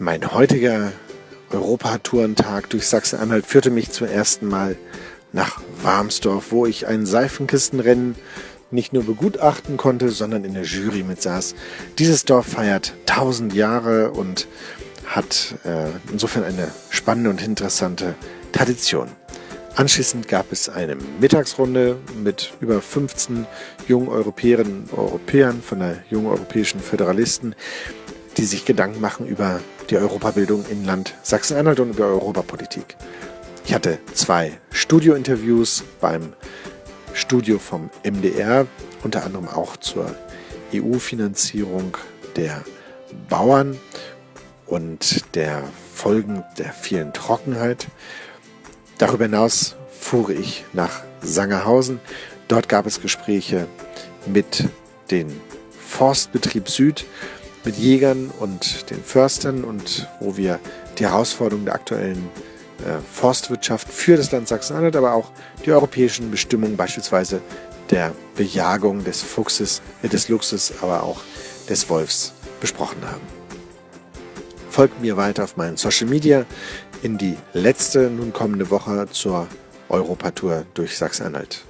Mein heutiger Europatourentag durch Sachsen-Anhalt führte mich zum ersten Mal nach Warmsdorf, wo ich ein Seifenkistenrennen nicht nur begutachten konnte, sondern in der Jury mitsaß. Dieses Dorf feiert 1000 Jahre und hat äh, insofern eine spannende und interessante Tradition. Anschließend gab es eine Mittagsrunde mit über 15 jungen Europäerinnen und Europäern von der Jungen Europäischen Föderalisten, die sich Gedanken machen über die Europabildung in Land Sachsen-Anhalt und über Europapolitik. Ich hatte zwei Studiointerviews beim Studio vom MDR, unter anderem auch zur EU-Finanzierung der Bauern und der Folgen der vielen Trockenheit. Darüber hinaus fuhr ich nach Sangerhausen. Dort gab es Gespräche mit dem Forstbetrieb Süd mit Jägern und den Förstern und wo wir die Herausforderungen der aktuellen äh, Forstwirtschaft für das Land Sachsen-Anhalt, aber auch die europäischen Bestimmungen, beispielsweise der Bejagung des Fuchses, äh, des Luchses, aber auch des Wolfs besprochen haben. Folgt mir weiter auf meinen Social Media in die letzte nun kommende Woche zur Europatour durch Sachsen-Anhalt.